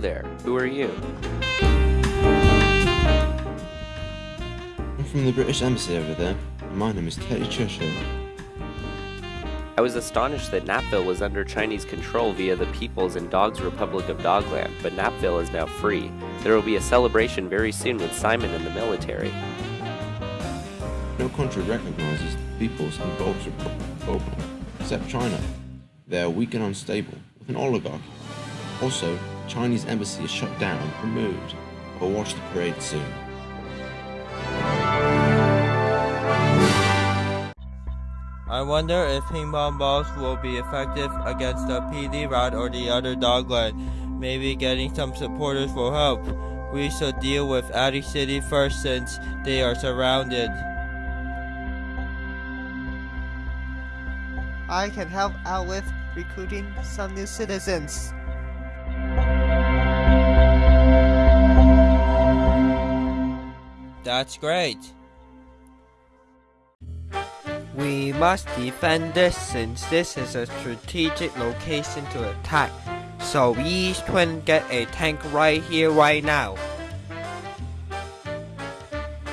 there. Who are you? I'm from the British Embassy over there. My name is Teddy Churchill. I was astonished that Napville was under Chinese control via the People's and Dogs Republic of Dogland, but Napville is now free. There will be a celebration very soon with Simon and the military. No country recognizes the People's and Dogs Republic except China. They are weak and unstable, with an oligarchy. Also, Chinese embassy is shut down and removed. I'll watch the parade soon. I wonder if ping pong balls will be effective against the PD rat or the other dogland. Maybe getting some supporters will help. We should deal with Attic City first since they are surrounded. I can help out with recruiting some new citizens. That's great. We must defend this since this is a strategic location to attack. So each twin get a tank right here, right now.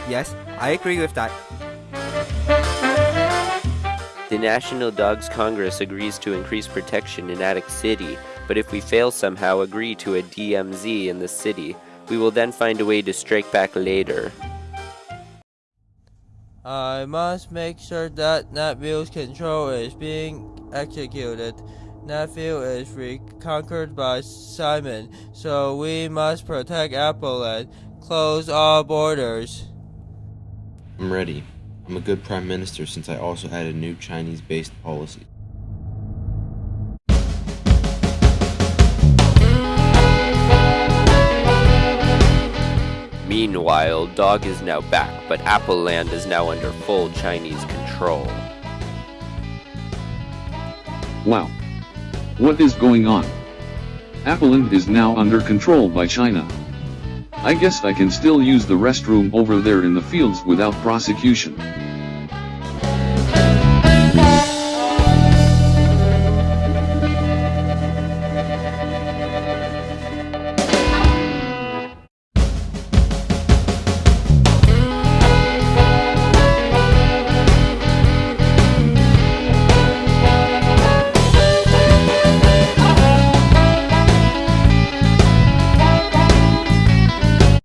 Yes, I agree with that. The National Dogs Congress agrees to increase protection in Attic City, but if we fail somehow agree to a DMZ in the city, we will then find a way to strike back later. I must make sure that Natville's control is being executed. Natville is reconquered by Simon, so we must protect Appleland, close all borders. I'm ready. I'm a good prime minister since I also had a new Chinese-based policy. Meanwhile, Dog is now back, but Appleland is now under full Chinese control. Wow. What is going on? Appleland is now under control by China. I guess I can still use the restroom over there in the fields without prosecution.